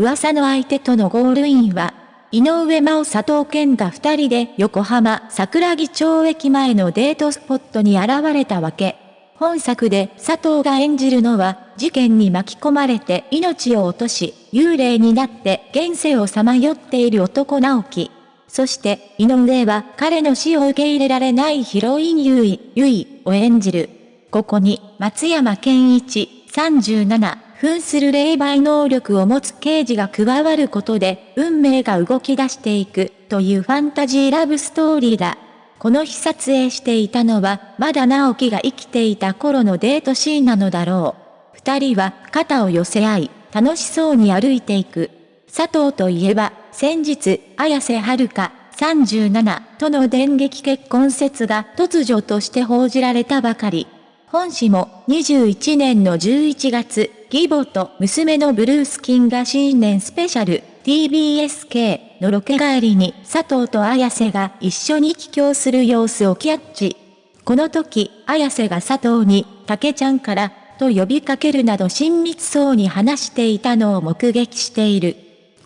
噂の相手とのゴールインは、井上真央佐藤健が二人で横浜桜木町駅前のデートスポットに現れたわけ。本作で佐藤が演じるのは、事件に巻き込まれて命を落とし、幽霊になって現世をさまよっている男直樹。そして、井上は彼の死を受け入れられないヒロイン優衣、優衣を演じる。ここに、松山健一、37。扮する霊媒能力を持つ刑事が加わることで、運命が動き出していく、というファンタジーラブストーリーだ。この日撮影していたのは、まだ直樹が生きていた頃のデートシーンなのだろう。二人は肩を寄せ合い、楽しそうに歩いていく。佐藤といえば、先日、綾瀬はるか、37との電撃結婚説が突如として報じられたばかり。本誌も21年の11月、義母と娘のブルースキンが新年スペシャル TBSK のロケ帰りに佐藤と綾瀬が一緒に帰郷する様子をキャッチ。この時、綾瀬が佐藤に、竹ちゃんから、と呼びかけるなど親密そうに話していたのを目撃している。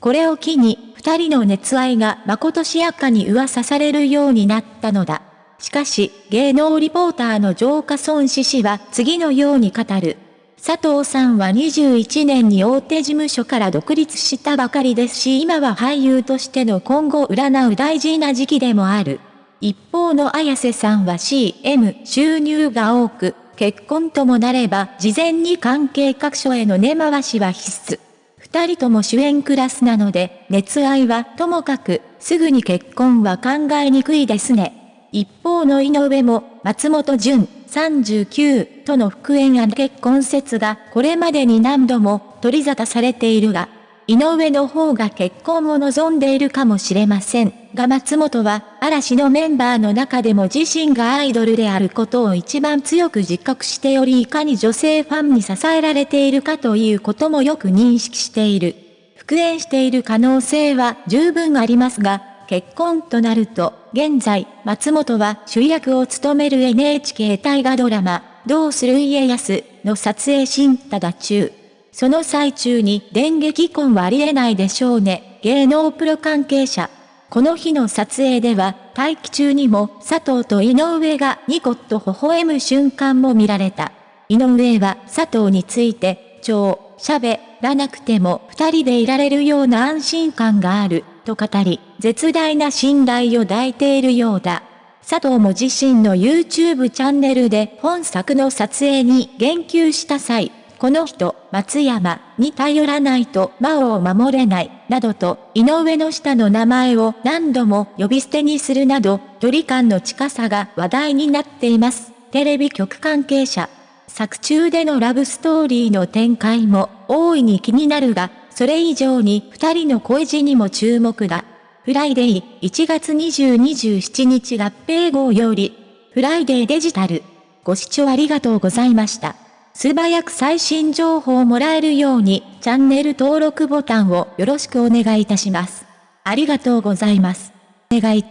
これを機に、二人の熱愛がまことしやかに噂されるようになったのだ。しかし、芸能リポーターの浄化孫子氏は次のように語る。佐藤さんは21年に大手事務所から独立したばかりですし今は俳優としての今後占う大事な時期でもある。一方の綾瀬さんは CM 収入が多く、結婚ともなれば事前に関係各所への根回しは必須。二人とも主演クラスなので、熱愛はともかく、すぐに結婚は考えにくいですね。一方の井上も、松本潤、39との復縁案結婚説がこれまでに何度も取り沙汰されているが、井上の方が結婚を望んでいるかもしれませんが松本は嵐のメンバーの中でも自身がアイドルであることを一番強く自覚しておりいかに女性ファンに支えられているかということもよく認識している。復縁している可能性は十分ありますが、結婚となると、現在、松本は主役を務める NHK 大河ドラマ、どうする家康の撮影新ただ中。その最中に電撃婚はありえないでしょうね、芸能プロ関係者。この日の撮影では、待機中にも佐藤と井上がニコッと微笑む瞬間も見られた。井上は佐藤について、超、喋らなくても二人でいられるような安心感がある。と語り、絶大な信頼を抱いているようだ。佐藤も自身の YouTube チャンネルで本作の撮影に言及した際、この人、松山に頼らないと魔王を守れない、などと、井上の下の名前を何度も呼び捨てにするなど、距離感の近さが話題になっています。テレビ局関係者。作中でのラブストーリーの展開も大いに気になるが、それ以上に二人の恋路にも注目だ。フライデー1月20-27日合併号より、フライデーデジタル。ご視聴ありがとうございました。素早く最新情報をもらえるように、チャンネル登録ボタンをよろしくお願いいたします。ありがとうございます。願い。